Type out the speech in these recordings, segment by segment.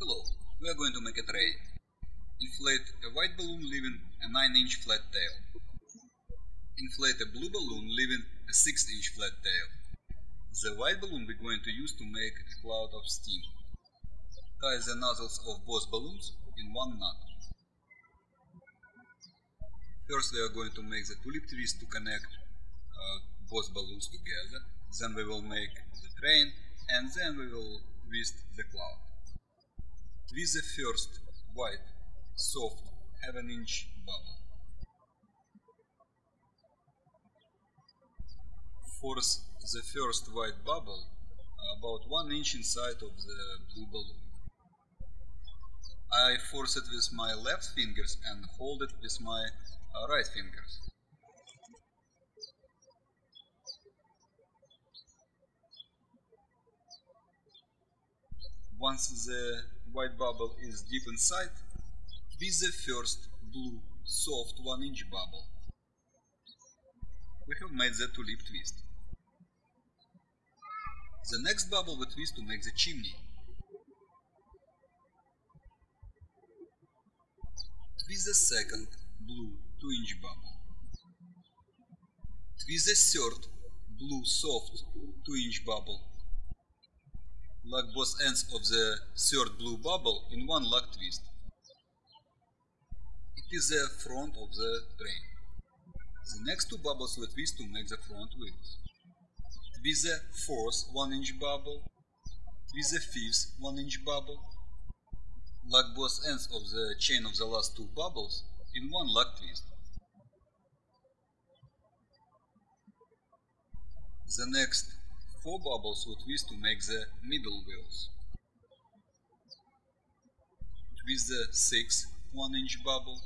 Hello, we are going to make a tray. Inflate a white balloon leaving a 9 inch flat tail. Inflate a blue balloon leaving a 6 inch flat tail. The white balloon we're going to use to make a cloud of steam. Tie the nozzles of both balloons in one knot. First we are going to make the tulip twist to connect uh, both balloons together. Then we will make the train and then we will twist the cloud. Twist the first white, soft, half an inch bubble. Force the first white bubble about one inch inside of the blue balloon. I force it with my left fingers and hold it with my right fingers. Once the white bubble is deep inside, twist the first blue, soft 1 inch bubble. We have made the tulip twist. The next bubble we twist to make the chimney. Twist the second blue 2 inch bubble. Twist the third blue soft 2 inch bubble. Lock both ends of the third blue bubble in one lock twist. It is the front of the train. The next two bubbles will twist to make the front wheels. Twist the fourth 1 inch bubble. Twist the fifth 1 inch bubble. Lock both ends of the chain of the last two bubbles in one lock twist. The next four bubbles we twist to make the middle wheels. Twist the sixth 1 inch bubble.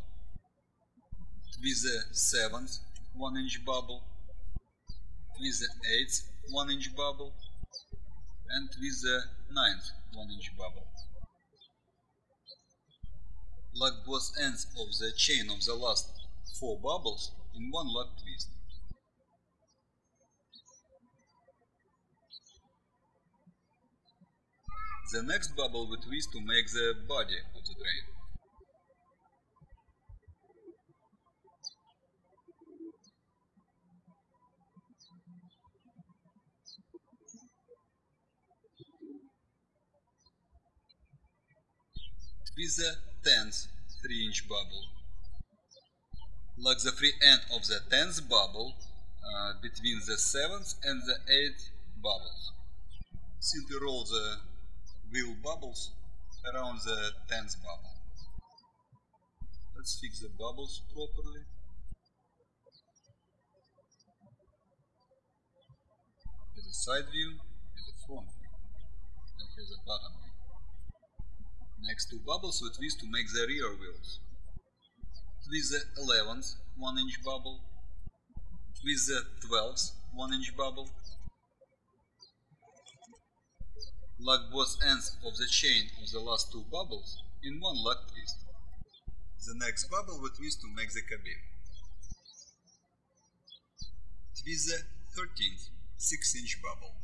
Twist the seventh 1 inch bubble. Twist the eighth 1 inch bubble. And twist the ninth 1 inch bubble. Lock both ends of the chain of the last four bubbles in one lock twist. The next bubble we twist to make the body of the drain. Twist the tenth 3 inch bubble. Lock the free end of the 10th bubble uh, between the 7th and the 8th bubbles. Simply roll the wheel bubbles around the 10th bubble. Let's fix the bubbles properly. Here's a side view, here's a front view, and here's a bottom view. Next two bubbles we twist to make the rear wheels. Twist the 11th 1 inch bubble. Twist the 12th 1 inch bubble. Lock both ends of the chain of the last two bubbles in one lock twist. The next bubble we twist to make the cabin. Twist the 13th 6 inch bubble.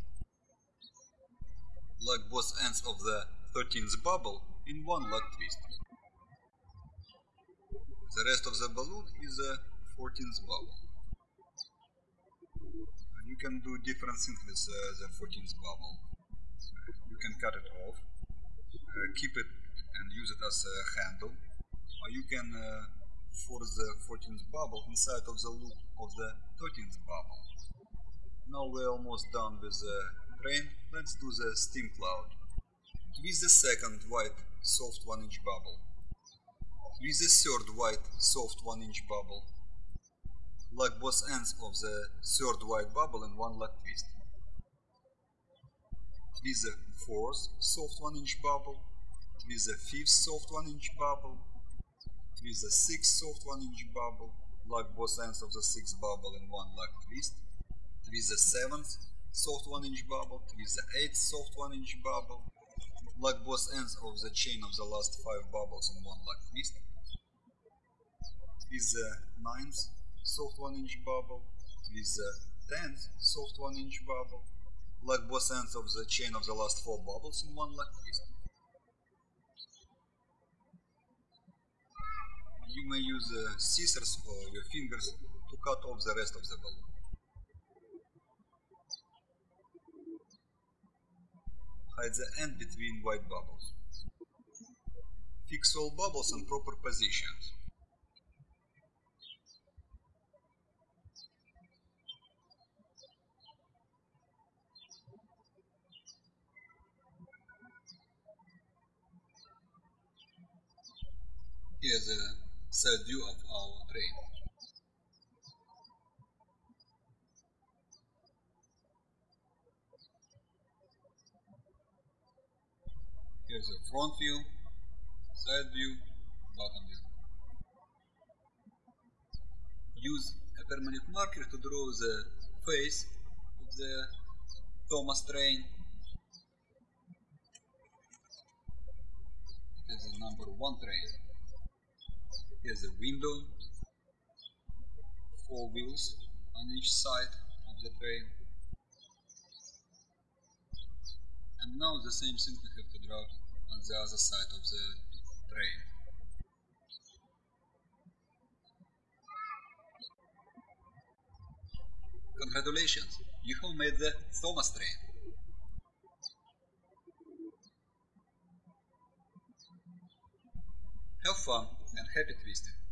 Lock both ends of the 13th bubble in one lock twist. The rest of the balloon is a 14th bubble. And you can do different things with uh, the 14th bubble. You can cut it off, uh, keep it and use it as a handle, or you can uh, force the 14th bubble inside of the loop of the 13th bubble. Now we're almost done with the train, let's do the steam cloud. Twist the second white soft 1 inch bubble. Twist the third white soft 1 inch bubble. Lock both ends of the third white bubble in one lock twist. Twist the fourth soft 1 inch bubble. with the fifth soft 1 inch bubble. with the sixth soft 1 inch bubble. Lock both ends of the sixth bubble in one lock twist. with the seventh soft 1 inch bubble. with the eighth soft 1 inch bubble lock both ends of the chain of the last 5 bubbles in one lock twist. with the ninth soft 1 inch bubble, with the 10th soft 1 inch bubble, like both ends of the chain of the last four bubbles in one like this. You may use uh, scissors or your fingers to cut off the rest of the balloon. Hide the end between white bubbles. Fix all bubbles in proper positions. Here's a view of our train. Here's a front view, side view, bottom view. Use a permanent marker to draw the face of the Thomas train. It is the number one train. Here's a window, four wheels on each side of the train. And now the same thing we have to draw on the other side of the train. Congratulations, you have made the Thomas train. Have fun and happy twisting.